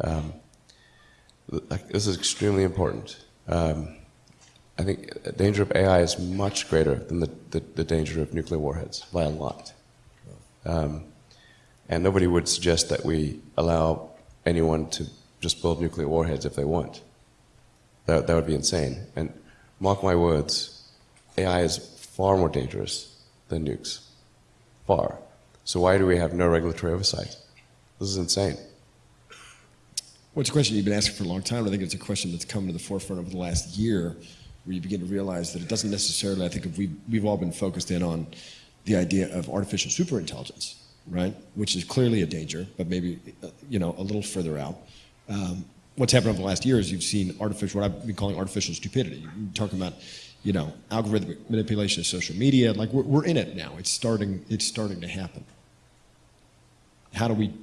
Um, this is extremely important. Um, I think the danger of AI is much greater than the, the, the danger of nuclear warheads by a lot. Um, and nobody would suggest that we allow anyone to just build nuclear warheads if they want. That, that would be insane. And mark my words, AI is far more dangerous than nukes. Far. So why do we have no regulatory oversight? This is insane. Well, it's a question you've been asking for a long time. I think it's a question that's come to the forefront over the last year, where you begin to realize that it doesn't necessarily, I think if we, we've all been focused in on the idea of artificial superintelligence, right? Which is clearly a danger, but maybe, uh, you know, a little further out. Um, what's happened over the last year is you've seen artificial, what I've been calling artificial stupidity. You're talking about, you know, algorithmic manipulation of social media. Like we're, we're in it now. It's starting, it's starting to happen. How do we,